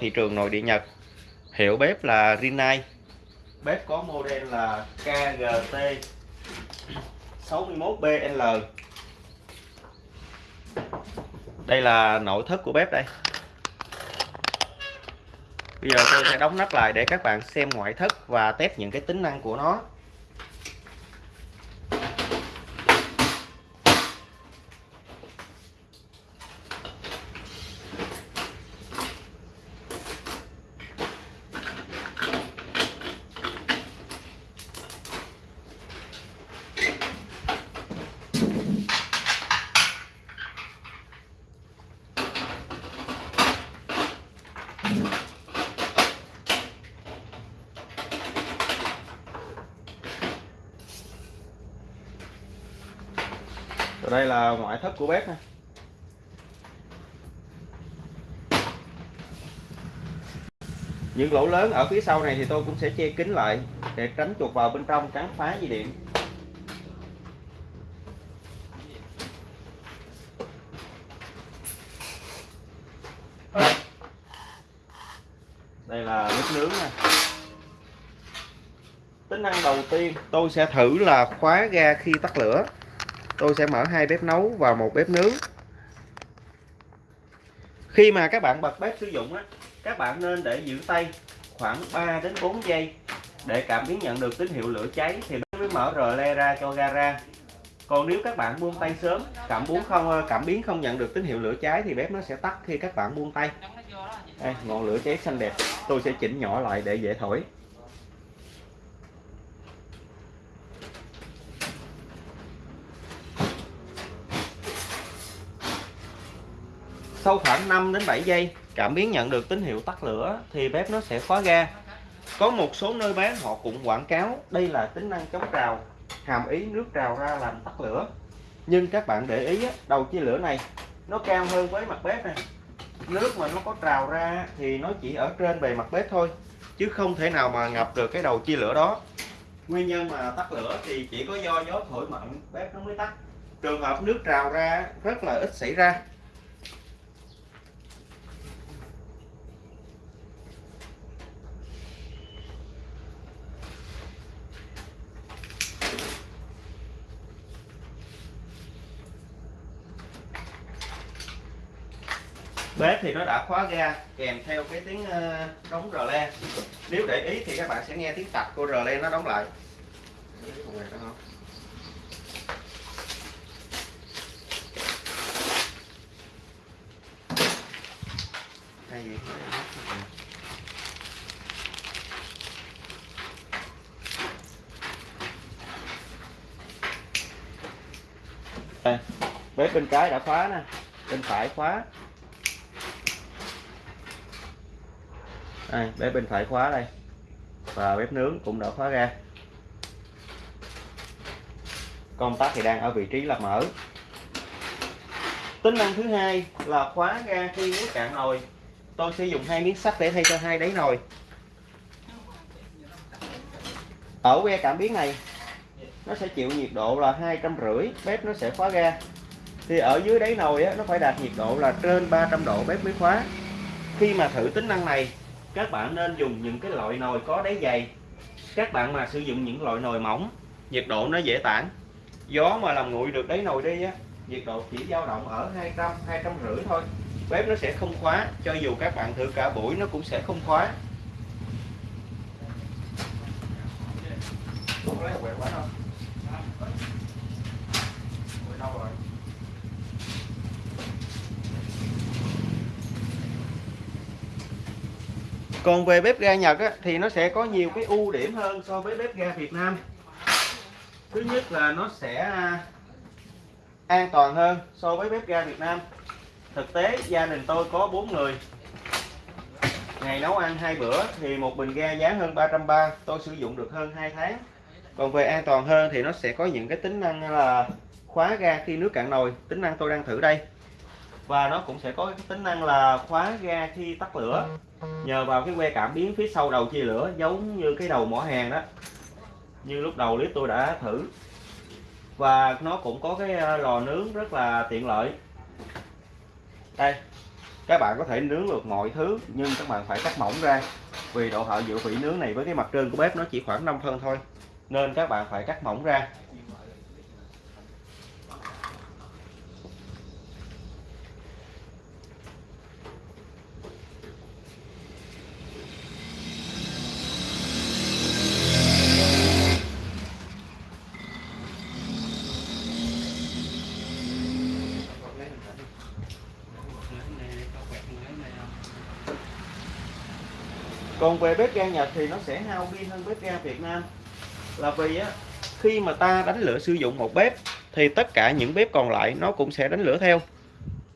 thị trường nội địa Nhật. Hiệu bếp là Rinnai. Bếp có model là KGT 61BL đây là nội thất của bếp đây. Bây giờ tôi sẽ đóng nắp lại để các bạn xem ngoại thất và test những cái tính năng của nó Rồi đây là ngoại thất của bếp nha những lỗ lớn ở phía sau này thì tôi cũng sẽ che kín lại để tránh chuột vào bên trong cắn phá dây điện. Là bếp nướng nè tính năng đầu tiên, tôi sẽ thử là khóa ga khi tắt lửa. Tôi sẽ mở hai bếp nấu và một bếp nướng. Khi mà các bạn bật bếp sử dụng á, các bạn nên để giữ tay khoảng 3 đến 4 giây để cảm biến nhận được tín hiệu lửa cháy thì bếp mới mở rờ le ra cho ga ra. Còn nếu các bạn buông tay sớm, cảm biến không ờ, cảm biến không nhận được tín hiệu lửa cháy thì bếp nó sẽ tắt khi các bạn buông tay đây ngọn lửa cháy xanh đẹp. Tôi sẽ chỉnh nhỏ lại để dễ thổi. Sau khoảng 5 đến 7 giây, cảm biến nhận được tín hiệu tắt lửa thì bếp nó sẽ khóa ga. Có một số nơi bán họ cũng quảng cáo đây là tính năng chống trào, hàm ý nước trào ra làm tắt lửa. Nhưng các bạn để ý đầu chia lửa này, nó cao hơn với mặt bếp này nước mà nó có trào ra thì nó chỉ ở trên bề mặt bếp thôi, chứ không thể nào mà ngập được cái đầu chia lửa đó. Nguyên nhân mà tắt lửa thì chỉ có do gió thổi mạnh, bếp nó mới tắt. Trường hợp nước trào ra, rất là ít xảy ra. Bếp thì nó đã khóa ga kèm theo cái tiếng ờ, đóng rờ le. Nếu để ý thì các bạn sẽ nghe tiếng tạch của rờ le nó đóng lại. Đây, bếp bên trái đã khóa nè bên phải khóa. Đây bếp bên phải khóa đây. Và bếp nướng cũng đã khóa ra. Công tắc thì đang ở vị trí là mở. Tính năng thứ hai là khóa ga khi nước cạn nồi. Tôi sử dụng hai miếng sắt để thay cho hai đáy nồi. Ở que cảm biến này nó sẽ chịu nhiệt độ là hai trăm rưỡi bếp nó sẽ khóa ga thì ở dưới đáy nồi á, nó phải đạt nhiệt độ là trên 300 độ bếp mới khóa. Khi mà thử tính năng này các bạn nên dùng những cái loại nồi có đáy dày. Các bạn mà sử dụng những loại nồi mỏng, nhiệt độ nó dễ tản. Gió mà làm nguội được đáy nồi đi á, nhiệt độ chỉ dao động ở 200 200 rưỡi thôi. Bếp nó sẽ không khóa, cho dù các bạn thử cả buổi nó cũng sẽ không khóa. không lấy quá đâu rồi còn về bếp ga Nhật á, thì nó sẽ có nhiều cái ưu điểm hơn so với bếp ga Việt Nam. Thứ nhất là nó sẽ à, an toàn hơn so với bếp ga Việt Nam. Thực tế gia đình tôi có 4 người. Ngày nấu ăn hai bữa thì một bình ga giá hơn 330 tôi sử dụng được hơn 2 tháng. Còn về an toàn hơn thì nó sẽ có những cái tính năng là khóa ga khi nước cạn nồi. Tính năng tôi đang thử đây và nó cũng sẽ có cái tính năng là khóa ga khi tắt lửa. Nhờ vào cái que cảm biến phía sau đầu chia lửa, giống như cái đầu mỏ hàng đó. Như lúc đầu clip tôi đã thử. Và nó cũng có cái ờ, lò nướng rất là tiện lợi. Đây, các bạn có thể nướng được mọi thứ, nhưng các bạn phải cắt mỏng ra. Vì độ hậu dự vỉ nướng này với cái mặt trên của bếp nó chỉ khoảng 5 phân thôi, nên các bạn phải cắt mỏng ra. Còn về bếp ga Nhật thì nó sẽ hao pin hơn bếp ga Việt Nam. Là vì á, khi mà ta đánh lửa sử dụng một bếp thì tất cả những bếp còn lại nó cũng sẽ đánh lửa theo.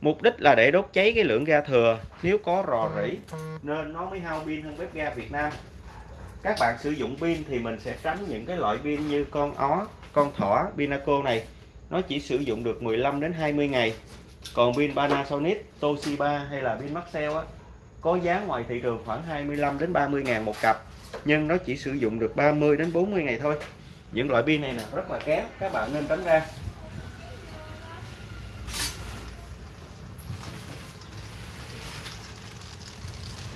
Mục đích là để đốt cháy cái lượng ga thừa, nếu có rò rỉ, nên nó mới hao pin hơn bếp ga Việt Nam. Các bạn sử dụng pin thì mình sẽ tránh những cái loại pin như con ó, con thỏ, Pinaco này. Nó chỉ sử dụng được 15 đến 20 ngày. Còn pin Panasonic, Toshiba hay là pin Maxell á có giá ngoài thị trường khoảng 25 đến 30 ngàn một cặp, nhưng nó chỉ sử dụng được 30 đến 40 ngày thôi. Những loại pin này là rất là kém các bạn nên tránh ra.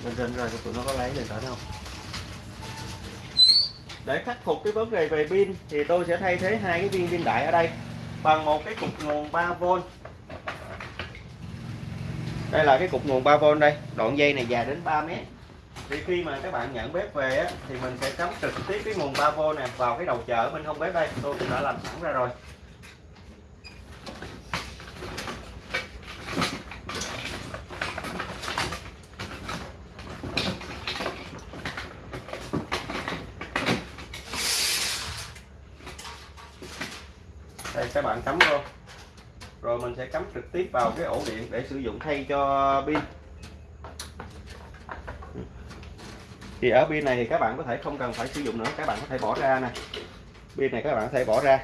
Bên trên rồi tụi nó có lấy lên thoại không để khắc phục cái vấn đề về pin thì tôi sẽ thay thế hai cái viên pin đại ở đây bằng một cái cục nguồn 3V đây là cái cục nguồn 3V đây. Đoạn dây này dài đến 3 mét. Thì khi mà các bạn nhận bếp về á, thì mình sẽ cắm trực tiếp cái nguồn 3V này vào cái đầu chợ bên hông bếp đây. Tôi cũng đã làm sẵn ra rồi. Đây các bạn cắm vô rồi mình sẽ cắm trực tiếp vào cái ổ điện để sử dụng thay cho pin. Thì ở pin này thì các bạn có thể không cần phải sử dụng nữa, các bạn có thể bỏ ra nè. Pin này các bạn có thể bỏ ra.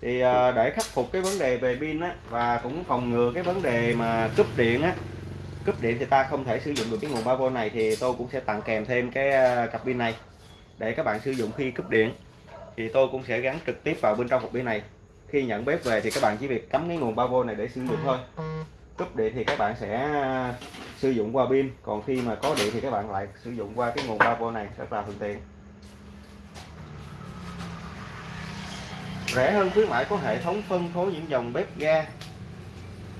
Thì ờ, để khắc phục cái vấn đề về pin á, và cũng phòng ngừa cái vấn đề mà cúp điện á, cúp điện thì ta không thể sử dụng được cái nguồn 3V này thì tôi cũng sẽ tặng kèm thêm cái ờ, cặp pin này để các bạn sử dụng khi cúp điện. Thì tôi cũng sẽ gắn trực tiếp vào bên trong hộp pin này khi nhận bếp về thì các bạn chỉ việc cắm cái nguồn 3V này để sử dụng thôi. Cúp điện thì các bạn sẽ à, sử dụng qua pin. Còn khi mà có điện thì các bạn lại sử dụng qua cái nguồn 3V này, rất là thuận tiện. Rẻ hơn khuyến mãi có hệ thống phân phối những dòng bếp ga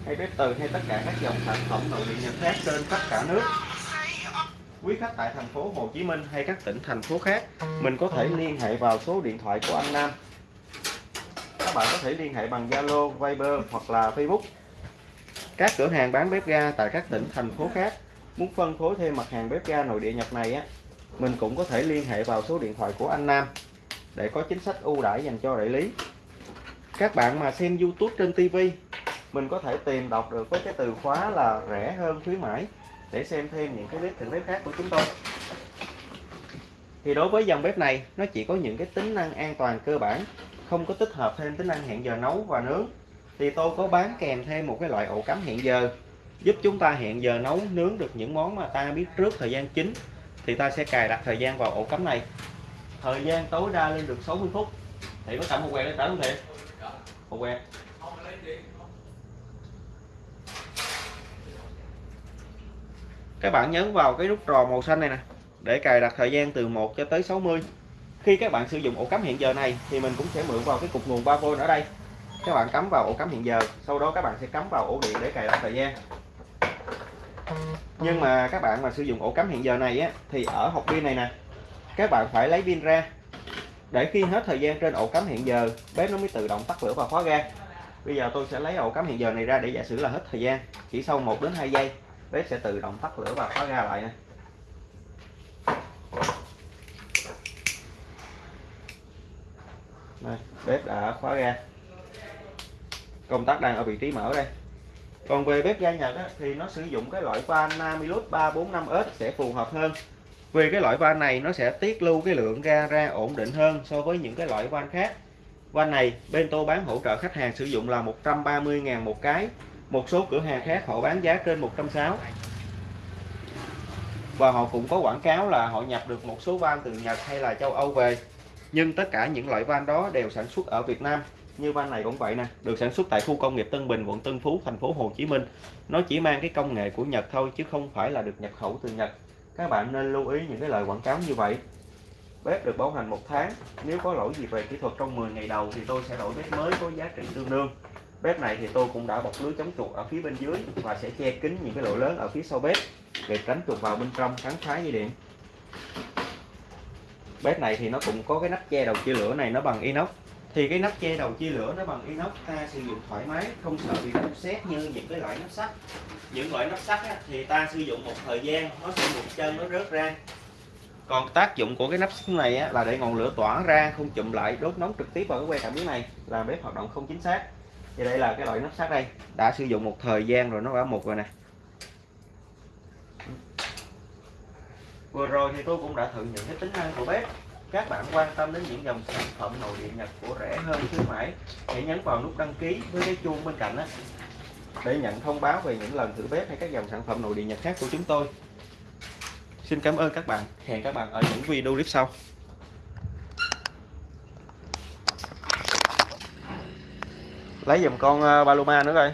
hay bếp từ hay tất cả các dòng sản phẩm nội địa nhập khác trên khắp cả nước. Quý khách tại thành phố Hồ Chí Minh hay các tỉnh thành phố khác, mình có thể liên hệ vào số điện thoại của anh Nam các bạn có thể liên hệ bằng Zalo, Viber hoặc là Facebook. Các cửa hàng bán bếp ga tại các tỉnh, thành phố khác muốn phân phối thêm mặt hàng bếp ga nội địa Nhật này á, mình cũng có thể liên hệ vào số điện thoại của anh Nam để có chính sách ưu đãi dành cho đại lý. Các bạn mà xem YouTube trên TV, mình có thể tìm đọc được với cái từ khóa là rẻ hơn khuyến mãi để xem thêm những cái clip thử bếp khác của chúng tôi. Thì đối với dòng bếp này, nó chỉ có những cái tính năng an toàn cơ bản không có tích hợp thêm tính năng hẹn giờ nấu và nướng, thì tôi có bán kèm thêm một cái loại ổ cắm hẹn giờ, giúp chúng ta hẹn giờ nấu, nướng được những món mà ta biết trước thời gian chính, thì ta sẽ cài đặt thời gian vào ổ cắm này. Thời gian tối đa lên được 60 phút. Thì có cầm một quẹt lên tới không thiệt một quẹt các bạn nhấn vào cái nút tròn màu xanh này nè, để cài đặt thời gian từ 1 cho tới 60 khi các bạn sử dụng ổ cắm hiện giờ này, thì mình cũng sẽ mượn vào cái cục nguồn 3V ở đây. Các bạn cắm vào ổ cắm hiện giờ, sau đó các bạn sẽ cắm vào ổ điện để cài đặt thời gian. Nhưng mà các bạn mà sử dụng ổ cắm hiện giờ này á, thì ở hộp pin này nè, các bạn phải lấy pin ra. Để khi hết thời gian trên ổ cắm hiện giờ, bếp nó mới tự động tắt lửa và khóa ga. Bây giờ tôi sẽ lấy ổ cắm hiện giờ này ra để giả sử là hết thời gian. Chỉ sau 1 đến 2 giây, bếp sẽ tự động tắt lửa và khóa ga lại nè. Đây, bếp đã khóa ga. Công tắc đang ở vị trí mở đây. Còn về bếp ga Nhật á, thì nó sử dụng cái loại van Namilus 345S sẽ phù hợp hơn. Vì cái loại van này nó sẽ tiết lưu cái lượng ga ra ổn định hơn so với những cái loại van khác. Van này Bento bán hỗ trợ khách hàng sử dụng là 130.000 một cái. Một số cửa hàng khác họ bán giá trên 160 và họ cũng có quảng cáo là họ nhập được một số van từ Nhật hay là châu Âu về nhưng tất cả những loại van đó đều sản xuất ở Việt Nam. Như van này cũng vậy nè, được sản xuất tại khu công nghiệp Tân Bình, quận Tân Phú, thành phố Hồ Chí Minh. Nó chỉ mang cái công nghệ của Nhật thôi, chứ không phải là được nhập khẩu từ Nhật. Các bạn nên lưu ý những cái lời quảng cáo như vậy. Bếp được bảo hành một tháng. Nếu có lỗi gì về kỹ thuật trong 10 ngày đầu thì tôi sẽ đổi bếp mới có giá trị tương đương. Bếp này thì tôi cũng đã bọc lưới chống chuột ở phía bên dưới và sẽ che kín những cái lỗ lớn ở phía sau bếp, để tránh chuột vào bên trong cắn phá dây điện bếp này thì nó cũng có cái nắp che đầu chia lửa này nó bằng inox. Thì cái nắp che đầu chia lửa nó bằng inox ta sử dụng thoải mái không sợ bị đâm xét như những cái loại nắp sắt. Những loại nắp sắt á, thì ta sử dụng một thời gian nó sẽ một chân nó rớt ra. Còn tác dụng của cái nắp sắt này á, là để ngọn lửa tỏa ra không chụm lại đốt nóng trực tiếp vào cái que cảm biến này làm bếp hoạt động không chính xác. Thì đây là cái loại nắp sắt đây. Đã sử dụng một thời gian rồi nó đã mục rồi nè. Vừa rồi thì tôi cũng đã thử những cái tính năng của bếp. Các bạn quan tâm đến những dòng sản phẩm nội địa Nhật của rẻ hơn khuyến mãi, hãy nhấn vào nút đăng ký với cái chuông bên cạnh đó để nhận thông báo về những lần thử bếp hay các dòng sản phẩm nội địa Nhật khác của chúng tôi. Xin cảm ơn các bạn. Hẹn các bạn ở những video clip sau. Lấy dùm con ờ, Paloma nữa coi.